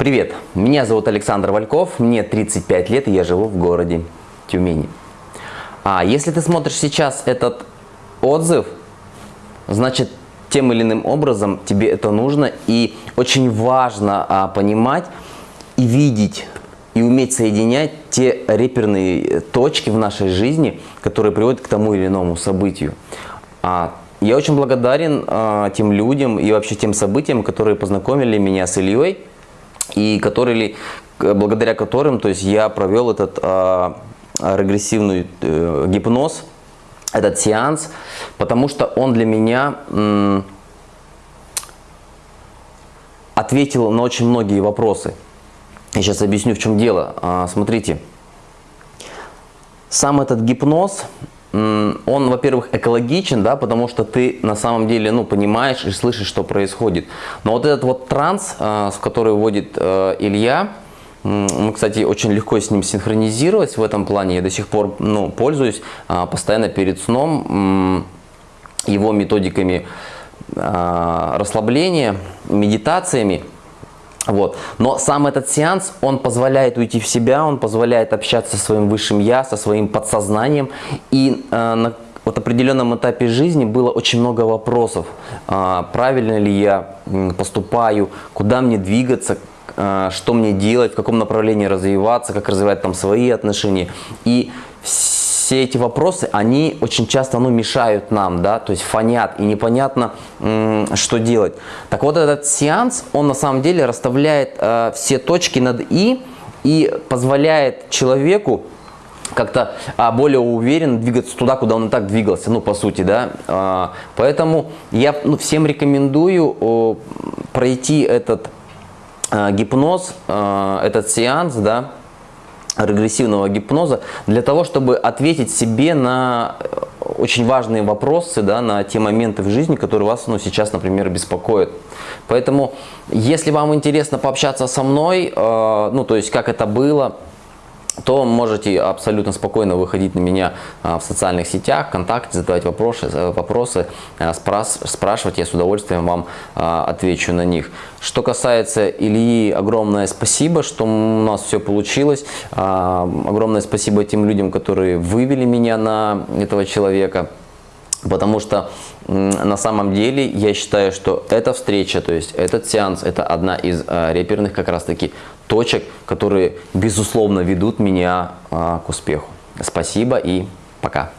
Привет, меня зовут Александр Вальков, мне 35 лет и я живу в городе Тюмени. А если ты смотришь сейчас этот отзыв, значит тем или иным образом тебе это нужно и очень важно а, понимать и видеть и уметь соединять те реперные точки в нашей жизни, которые приводят к тому или иному событию. А, я очень благодарен а, тем людям и вообще тем событиям, которые познакомили меня с Ильей и которые, благодаря которым то есть я провел этот э, регрессивный э, гипноз, этот сеанс, потому что он для меня э, ответил на очень многие вопросы. Я сейчас объясню, в чем дело. А, смотрите, сам этот гипноз, он, во-первых, экологичен, да, потому что ты на самом деле, ну, понимаешь и слышишь, что происходит. Но вот этот вот транс, в который вводит э, Илья, мы, кстати, очень легко с ним синхронизировать в этом плане. Я до сих пор ну, пользуюсь а, постоянно перед сном его методиками а, расслабления, медитациями. Вот. Но сам этот сеанс, он позволяет уйти в себя, он позволяет общаться со своим высшим я, со своим подсознанием. И э, на вот определенном этапе жизни было очень много вопросов. Э, правильно ли я поступаю, куда мне двигаться, э, что мне делать, в каком направлении развиваться, как развивать там свои отношения. И все эти вопросы, они очень часто ну, мешают нам, да, то есть фонят, и непонятно, что делать. Так вот, этот сеанс, он на самом деле расставляет э, все точки над «и» и позволяет человеку как-то а, более уверенно двигаться туда, куда он и так двигался, ну, по сути, да. А, поэтому я ну, всем рекомендую о, пройти этот а, гипноз, а, этот сеанс, да, регрессивного гипноза для того, чтобы ответить себе на э, очень важные вопросы, да, на те моменты в жизни, которые вас ну, сейчас, например, беспокоят. Поэтому, если вам интересно пообщаться со мной, э, ну, то есть, как это было, то можете абсолютно спокойно выходить на меня а, в социальных сетях, ВКонтакте, задавать вопросы, э, вопросы а, спрашивать, я с удовольствием вам а, отвечу на них. Что касается Ильи, огромное спасибо, что у нас все получилось. Огромное спасибо тем людям, которые вывели меня на этого человека. Потому что на самом деле я считаю, что эта встреча, то есть этот сеанс, это одна из э, реперных как раз таки точек, которые безусловно ведут меня э, к успеху. Спасибо и пока.